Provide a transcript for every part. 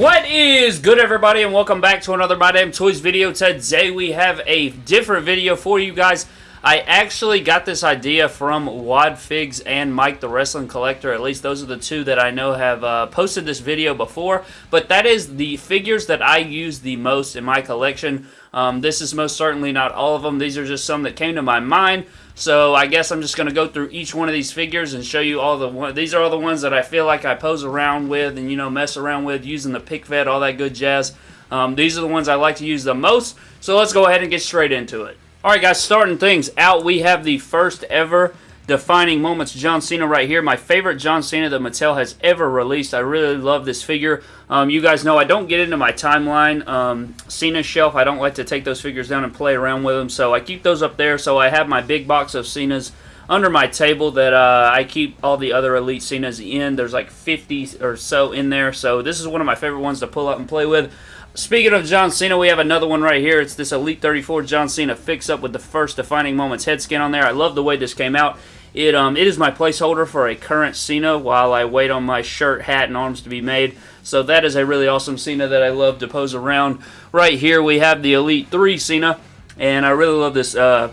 What is good everybody and welcome back to another My Damn Toys video. Today we have a different video for you guys. I actually got this idea from Wad Figs and Mike the Wrestling Collector. At least those are the two that I know have uh, posted this video before. But that is the figures that I use the most in my collection. Um, this is most certainly not all of them. These are just some that came to my mind. So I guess I'm just going to go through each one of these figures and show you all the one. These are all the ones that I feel like I pose around with and, you know, mess around with using the pick fed, all that good jazz. Um, these are the ones I like to use the most. So let's go ahead and get straight into it. Alright guys, starting things out, we have the first ever defining moments John Cena right here. My favorite John Cena that Mattel has ever released. I really love this figure. Um, you guys know I don't get into my timeline um, Cena shelf. I don't like to take those figures down and play around with them, so I keep those up there. So I have my big box of Cenas under my table that uh, I keep all the other Elite Cenas in. There's like 50 or so in there, so this is one of my favorite ones to pull up and play with. Speaking of John Cena, we have another one right here. It's this Elite 34 John Cena fix-up with the first Defining Moments head scan on there. I love the way this came out. It um it is my placeholder for a current Cena while I wait on my shirt, hat, and arms to be made. So that is a really awesome Cena that I love to pose around. Right here we have the Elite 3 Cena, and I really love this uh,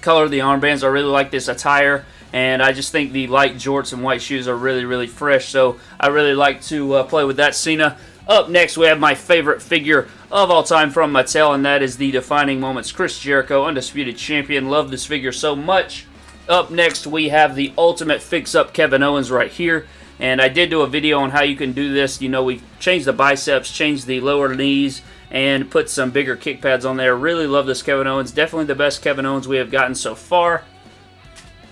color of the armbands. I really like this attire and I just think the light jorts and white shoes are really, really fresh, so I really like to uh, play with that Cena. Up next, we have my favorite figure of all time from Mattel, and that is the Defining Moments Chris Jericho, Undisputed Champion. Love this figure so much. Up next, we have the Ultimate Fix-Up Kevin Owens right here. And I did do a video on how you can do this. You know, we changed the biceps, changed the lower knees, and put some bigger kick pads on there. Really love this Kevin Owens. Definitely the best Kevin Owens we have gotten so far.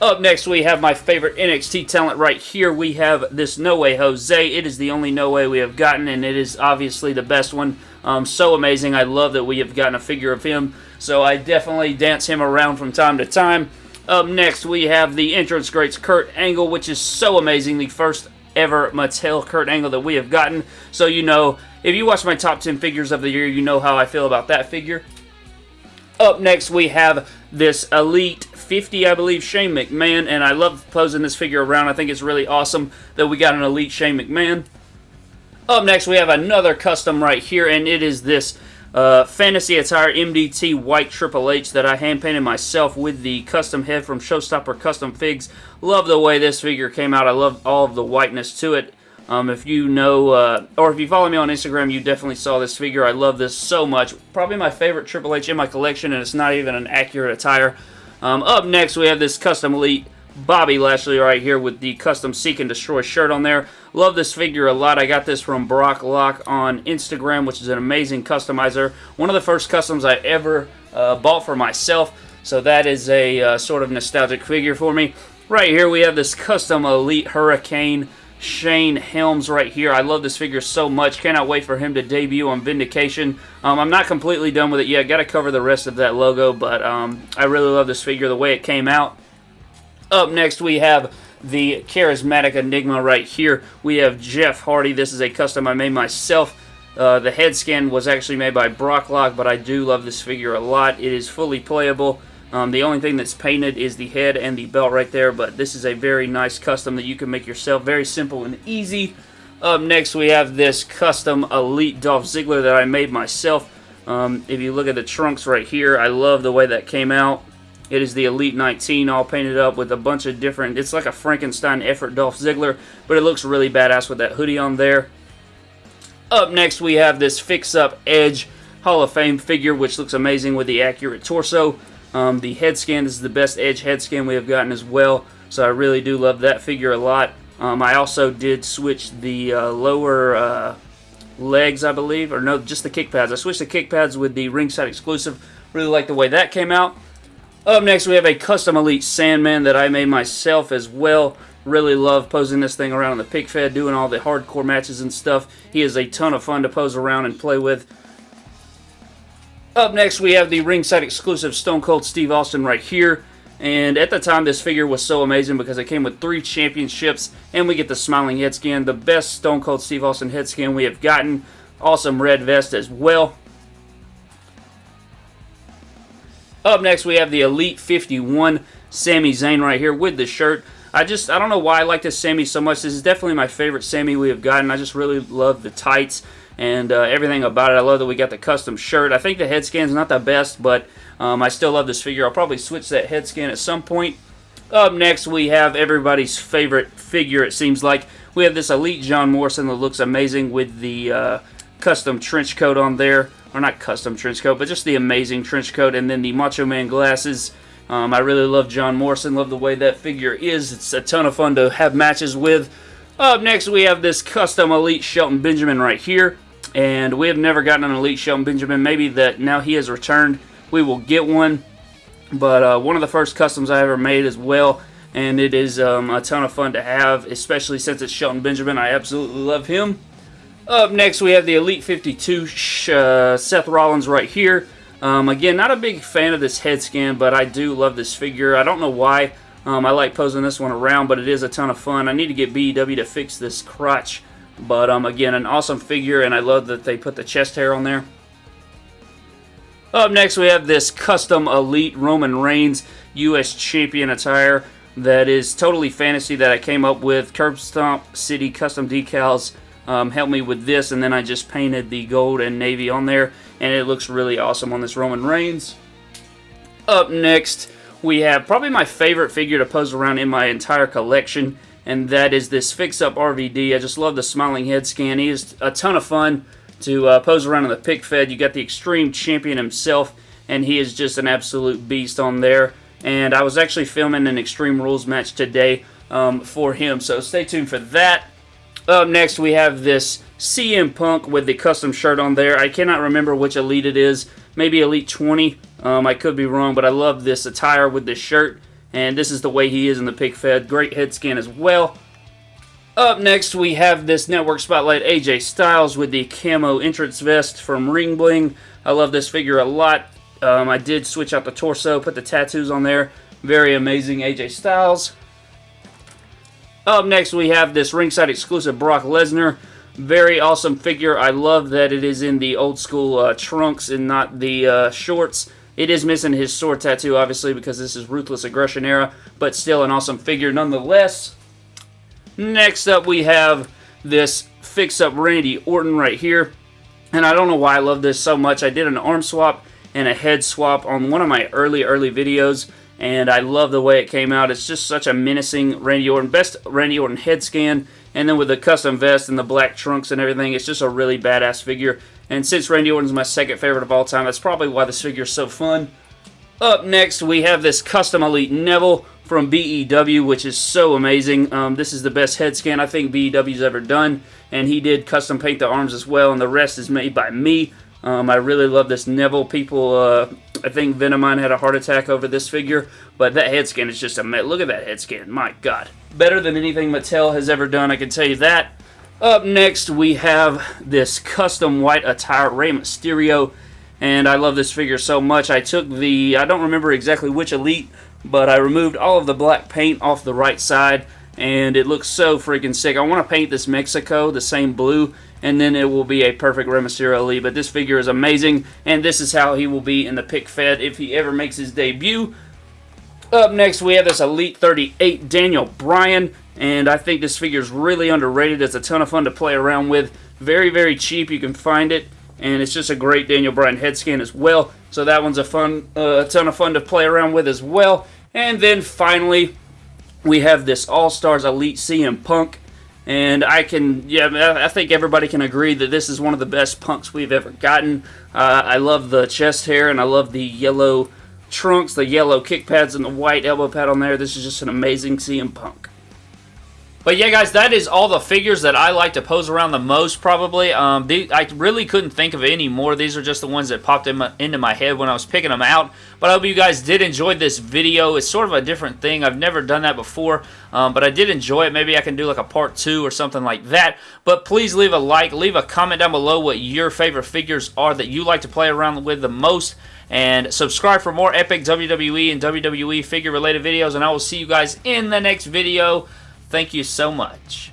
Up next, we have my favorite NXT talent right here. We have this No Way Jose. It is the only No Way we have gotten, and it is obviously the best one. Um, so amazing. I love that we have gotten a figure of him, so I definitely dance him around from time to time. Up next, we have the entrance greats Kurt Angle, which is so amazing. The first ever Mattel Kurt Angle that we have gotten. So you know, if you watch my top 10 figures of the year, you know how I feel about that figure. Up next, we have this Elite 50, I believe, Shane McMahon, and I love posing this figure around. I think it's really awesome that we got an Elite Shane McMahon. Up next, we have another custom right here, and it is this uh, Fantasy Attire MDT White Triple H that I hand painted myself with the custom head from Showstopper Custom Figs. Love the way this figure came out. I love all of the whiteness to it. Um, if you know, uh, or if you follow me on Instagram, you definitely saw this figure. I love this so much. Probably my favorite Triple H in my collection, and it's not even an accurate attire. Um, up next, we have this Custom Elite Bobby Lashley right here with the custom Seek and Destroy shirt on there. Love this figure a lot. I got this from Brock Lock on Instagram, which is an amazing customizer. One of the first customs I ever uh, bought for myself, so that is a uh, sort of nostalgic figure for me. Right here we have this custom Elite Hurricane Shane Helms right here. I love this figure so much. Cannot wait for him to debut on Vindication. Um, I'm not completely done with it yet. Got to cover the rest of that logo, but um, I really love this figure the way it came out. Up next, we have the Charismatic Enigma right here. We have Jeff Hardy. This is a custom I made myself. Uh, the head scan was actually made by Brocklock, but I do love this figure a lot. It is fully playable. Um, the only thing that's painted is the head and the belt right there, but this is a very nice custom that you can make yourself. Very simple and easy. Up next, we have this custom Elite Dolph Ziggler that I made myself. Um, if you look at the trunks right here, I love the way that came out. It is the Elite 19 all painted up with a bunch of different, it's like a Frankenstein effort Dolph Ziggler, but it looks really badass with that hoodie on there. Up next we have this fix-up Edge Hall of Fame figure, which looks amazing with the accurate torso. Um, the head scan, this is the best Edge head scan we have gotten as well, so I really do love that figure a lot. Um, I also did switch the uh, lower uh, legs, I believe, or no, just the kick pads. I switched the kick pads with the ringside exclusive. Really like the way that came out. Up next, we have a custom Elite Sandman that I made myself as well. Really love posing this thing around on the pick fed, doing all the hardcore matches and stuff. He is a ton of fun to pose around and play with. Up next, we have the ringside exclusive Stone Cold Steve Austin right here. And at the time, this figure was so amazing because it came with three championships, and we get the smiling head scan, the best Stone Cold Steve Austin head scan we have gotten. Awesome red vest as well. Up next, we have the Elite 51 Sami Zayn right here with the shirt. I just, I don't know why I like this Sami so much. This is definitely my favorite Sami we have gotten. I just really love the tights and uh, everything about it. I love that we got the custom shirt. I think the head scan's not the best, but um, I still love this figure. I'll probably switch that head scan at some point. Up next, we have everybody's favorite figure, it seems like. We have this Elite John Morrison that looks amazing with the uh, custom trench coat on there. Or not custom trench coat, but just the amazing trench coat. And then the Macho Man glasses. Um, I really love John Morrison. Love the way that figure is. It's a ton of fun to have matches with. Up next, we have this custom Elite Shelton Benjamin right here. And we have never gotten an Elite Shelton Benjamin. Maybe that now he has returned, we will get one. But uh, one of the first customs I ever made as well. And it is um, a ton of fun to have, especially since it's Shelton Benjamin. I absolutely love him. Up next, we have the Elite 52 uh, Seth Rollins right here. Um, again, not a big fan of this head scan, but I do love this figure. I don't know why. Um, I like posing this one around, but it is a ton of fun. I need to get BEW to fix this crotch. But um, again, an awesome figure, and I love that they put the chest hair on there. Up next, we have this custom Elite Roman Reigns U.S. Champion attire that is totally fantasy that I came up with. Curb Stomp City custom decals um, helped me with this, and then I just painted the gold and navy on there, and it looks really awesome on this Roman Reigns. Up next, we have probably my favorite figure to pose around in my entire collection, and that is this Fix Up RVD. I just love the smiling head scan. He is a ton of fun to uh, pose around in the pick fed. You got the Extreme Champion himself, and he is just an absolute beast on there. And I was actually filming an Extreme Rules match today um, for him, so stay tuned for that. Up next, we have this CM Punk with the custom shirt on there. I cannot remember which Elite it is. Maybe Elite 20. Um, I could be wrong, but I love this attire with this shirt. And this is the way he is in the pick fed. Great head scan as well. Up next, we have this Network Spotlight AJ Styles with the camo entrance vest from Ring Bling. I love this figure a lot. Um, I did switch out the torso, put the tattoos on there. Very amazing AJ Styles. Up next, we have this ringside exclusive Brock Lesnar. Very awesome figure. I love that it is in the old school uh, trunks and not the uh, shorts. It is missing his sword tattoo, obviously, because this is Ruthless Aggression era, but still an awesome figure nonetheless. Next up, we have this fix-up Randy Orton right here. And I don't know why I love this so much. I did an arm swap and a head swap on one of my early, early videos. And I love the way it came out. It's just such a menacing Randy Orton. Best Randy Orton head scan. And then with the custom vest and the black trunks and everything, it's just a really badass figure. And since Randy Orton's my second favorite of all time, that's probably why this figure is so fun. Up next, we have this Custom Elite Neville from BEW, which is so amazing. Um, this is the best head scan I think BEW's ever done, and he did custom paint the arms as well, and the rest is made by me. Um, I really love this Neville. People, uh, I think Venomine had a heart attack over this figure, but that head scan is just a look at that head scan. My God, better than anything Mattel has ever done. I can tell you that. Up next, we have this custom white attire Rey Mysterio, and I love this figure so much. I took the, I don't remember exactly which Elite but I removed all of the black paint off the right side and it looks so freaking sick. I want to paint this Mexico the same blue and then it will be a perfect Rey Mysterio Elite. But this figure is amazing and this is how he will be in the pick fed if he ever makes his debut. Up next we have this Elite 38 Daniel Bryan and I think this figure is really underrated. It's a ton of fun to play around with. Very, very cheap. You can find it and it's just a great Daniel Bryan head scan as well. So that one's a fun, uh, a ton of fun to play around with as well. And then finally, we have this All-Stars Elite CM Punk. And I can, yeah, I think everybody can agree that this is one of the best punks we've ever gotten. Uh, I love the chest hair and I love the yellow trunks, the yellow kick pads, and the white elbow pad on there. This is just an amazing CM Punk. But yeah, guys, that is all the figures that I like to pose around the most, probably. Um, they, I really couldn't think of any more. These are just the ones that popped in my, into my head when I was picking them out. But I hope you guys did enjoy this video. It's sort of a different thing. I've never done that before, um, but I did enjoy it. Maybe I can do like a part two or something like that. But please leave a like, leave a comment down below what your favorite figures are that you like to play around with the most and subscribe for more epic WWE and WWE figure related videos and I will see you guys in the next video. Thank you so much.